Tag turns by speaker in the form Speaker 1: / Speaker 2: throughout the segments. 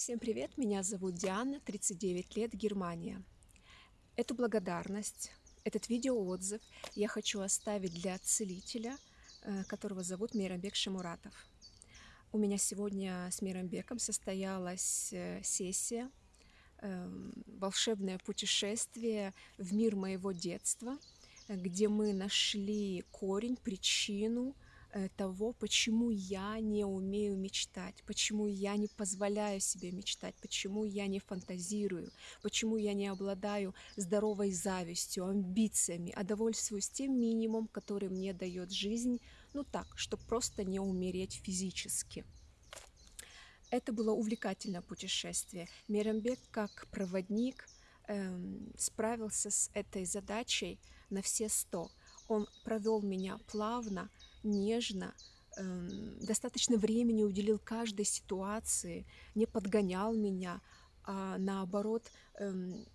Speaker 1: Всем привет, меня зовут Диана, 39 лет, Германия. Эту благодарность, этот видеоотзыв я хочу оставить для целителя, э, которого зовут Мейрамбек Шамуратов. У меня сегодня с Мейрамбеком состоялась э, сессия, эм, волшебное путешествие в мир моего детства, где мы нашли корень, причину, Э, того, почему я не умею мечтать, почему я не позволяю себе мечтать, почему я не фантазирую, почему я не обладаю здоровой завистью, амбициями, а довольствуюсь тем минимумом, который мне дает жизнь, ну так, чтобы просто не умереть физически. Это было увлекательное путешествие. Мирамбек как проводник эм, справился с этой задачей на все сто. Он провел меня плавно, нежно, эм, достаточно времени уделил каждой ситуации, не подгонял меня, а наоборот эм,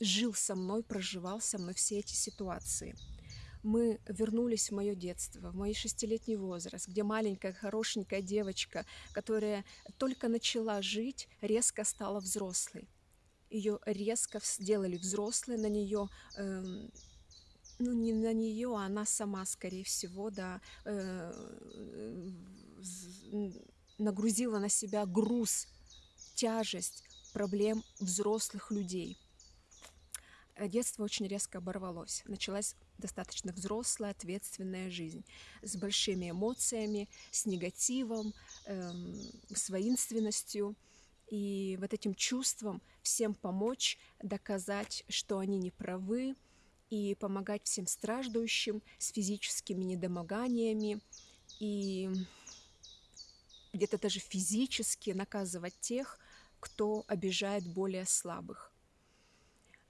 Speaker 1: жил со мной, проживал со мной все эти ситуации. Мы вернулись в мое детство, в мой шестилетний возраст, где маленькая хорошенькая девочка, которая только начала жить, резко стала взрослой. Ее резко сделали взрослой, на нее эм, ну, не на нее, а она сама, скорее всего, да, э, нагрузила на себя груз, тяжесть проблем взрослых людей. Э, детство очень резко оборвалось. Началась достаточно взрослая, ответственная жизнь с большими эмоциями, с негативом, эм, с воинственностью. И вот этим чувством всем помочь, доказать, что они не правы, и помогать всем страждущим с физическими недомоганиями и где-то даже физически наказывать тех, кто обижает более слабых.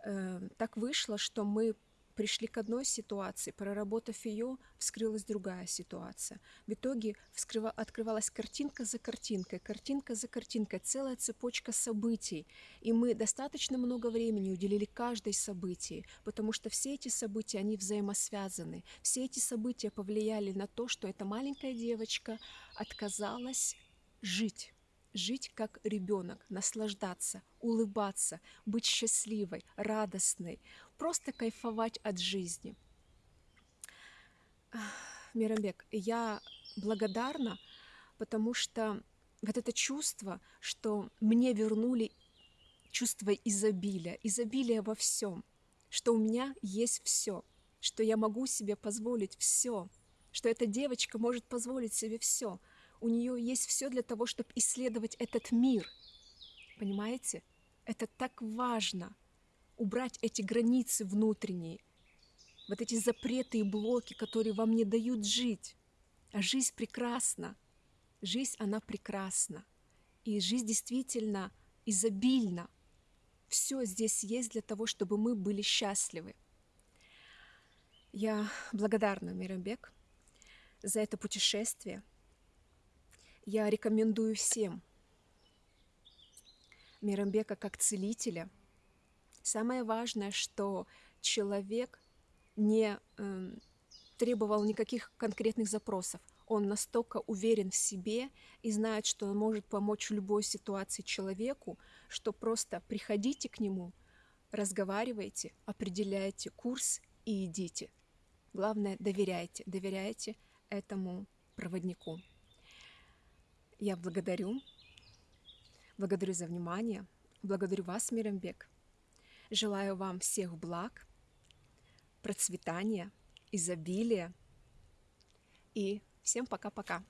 Speaker 1: Э, так вышло, что мы пришли к одной ситуации, проработав ее, вскрылась другая ситуация. В итоге вскрыва, открывалась картинка за картинкой, картинка за картинкой, целая цепочка событий. И мы достаточно много времени уделили каждой событии, потому что все эти события, они взаимосвязаны. Все эти события повлияли на то, что эта маленькая девочка отказалась жить жить как ребенок, наслаждаться, улыбаться, быть счастливой, радостной, просто кайфовать от жизни. Мирамбек, я благодарна, потому что вот это чувство, что мне вернули чувство изобилия, изобилия во всем, что у меня есть все, что я могу себе позволить все, что эта девочка может позволить себе все – у нее есть все для того, чтобы исследовать этот мир. Понимаете? Это так важно. Убрать эти границы внутренние, вот эти запреты и блоки, которые вам не дают жить. А жизнь прекрасна. Жизнь, она прекрасна. И жизнь действительно изобильна. Все здесь есть для того, чтобы мы были счастливы. Я благодарна, Мирамбек, за это путешествие – я рекомендую всем Мирамбека как целителя. Самое важное, что человек не э, требовал никаких конкретных запросов. Он настолько уверен в себе и знает, что он может помочь в любой ситуации человеку, что просто приходите к нему, разговаривайте, определяйте курс и идите. Главное, доверяйте, доверяйте этому проводнику. Я благодарю, благодарю за внимание, благодарю вас, Мирамбек. Желаю вам всех благ, процветания, изобилия и всем пока-пока.